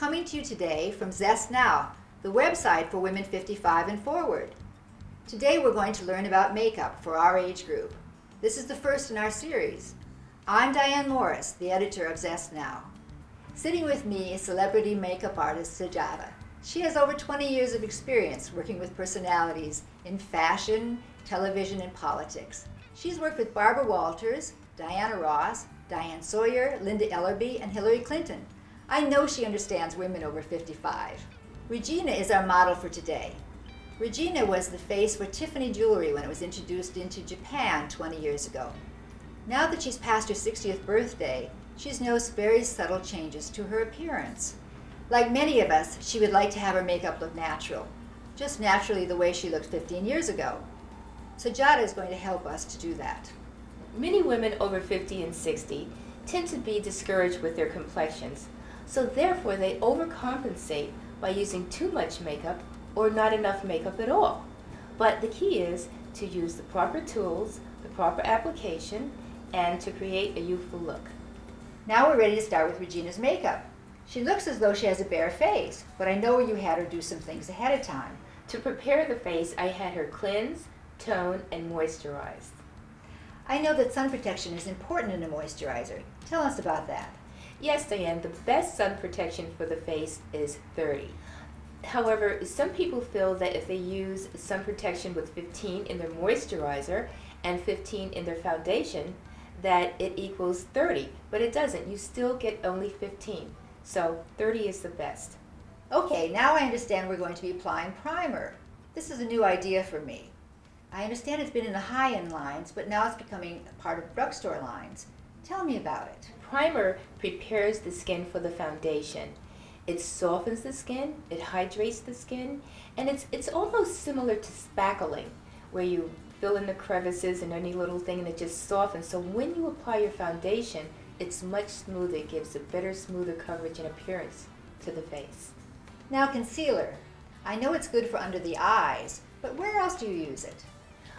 coming to you today from Zest Now, the website for women 55 and forward. Today we're going to learn about makeup for our age group. This is the first in our series. I'm Diane Morris, the editor of Zest Now. Sitting with me is celebrity makeup artist Sajada. She has over 20 years of experience working with personalities in fashion, television, and politics. She's worked with Barbara Walters, Diana Ross, Diane Sawyer, Linda Ellerbee, and Hillary Clinton. I know she understands women over 55. Regina is our model for today. Regina was the face for Tiffany jewelry when it was introduced into Japan 20 years ago. Now that she's past her 60th birthday, she's noticed very subtle changes to her appearance. Like many of us, she would like to have her makeup look natural, just naturally the way she looked 15 years ago. So Jada is going to help us to do that. Many women over 50 and 60 tend to be discouraged with their complexions, so therefore they overcompensate by using too much makeup or not enough makeup at all. But the key is to use the proper tools, the proper application, and to create a youthful look. Now we're ready to start with Regina's makeup. She looks as though she has a bare face, but I know you had her do some things ahead of time. To prepare the face, I had her cleanse, tone, and moisturize. I know that sun protection is important in a moisturizer. Tell us about that. Yes, Diane, the best sun protection for the face is 30. However, some people feel that if they use sun protection with 15 in their moisturizer and 15 in their foundation, that it equals 30, but it doesn't. You still get only 15. So 30 is the best. Okay, now I understand we're going to be applying primer. This is a new idea for me. I understand it's been in the high-end lines, but now it's becoming part of drugstore lines. Tell me about it. Primer prepares the skin for the foundation. It softens the skin, it hydrates the skin, and it's, it's almost similar to spackling, where you fill in the crevices and any little thing and it just softens. So when you apply your foundation, it's much smoother. It gives a better, smoother coverage and appearance to the face. Now concealer. I know it's good for under the eyes, but where else do you use it?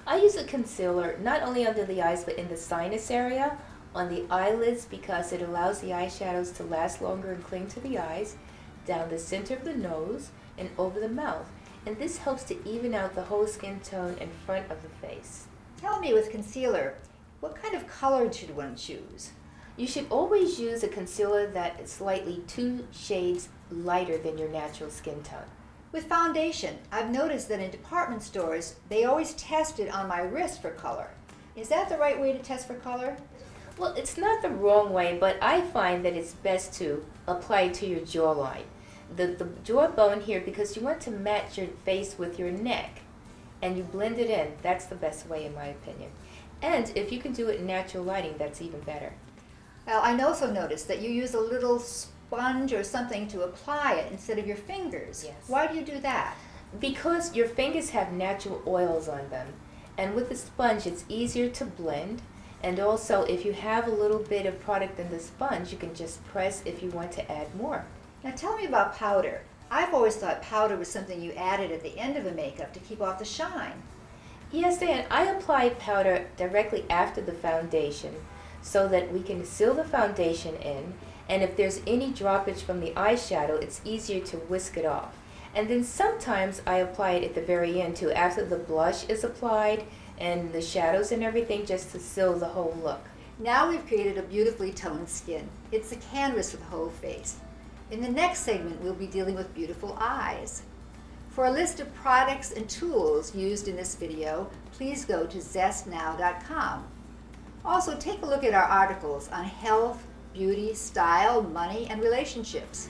I use a concealer not only under the eyes but in the sinus area, on the eyelids because it allows the eyeshadows to last longer and cling to the eyes, down the center of the nose, and over the mouth. And this helps to even out the whole skin tone in front of the face. Tell me with concealer, what kind of color should one choose? You should always use a concealer that is slightly two shades lighter than your natural skin tone. With foundation, I've noticed that in department stores, they always test it on my wrist for color. Is that the right way to test for color? Well, it's not the wrong way, but I find that it's best to apply it to your jawline. The, the jawbone here, because you want to match your face with your neck, and you blend it in. That's the best way, in my opinion. And if you can do it in natural lighting, that's even better. Well, I also noticed that you use a little sponge or something to apply it instead of your fingers. Yes. Why do you do that? Because your fingers have natural oils on them. And with the sponge, it's easier to blend. And also, if you have a little bit of product in the sponge, you can just press if you want to add more. Now tell me about powder. I've always thought powder was something you added at the end of a makeup to keep off the shine. Yes, Dan, I apply powder directly after the foundation so that we can seal the foundation in and if there's any droppage from the eyeshadow, it's easier to whisk it off. And then sometimes I apply it at the very end too, after the blush is applied and the shadows and everything, just to seal the whole look. Now we've created a beautifully toned skin. It's a canvas for the whole face. In the next segment, we'll be dealing with beautiful eyes. For a list of products and tools used in this video, please go to zestnow.com. Also, take a look at our articles on health, beauty, style, money, and relationships.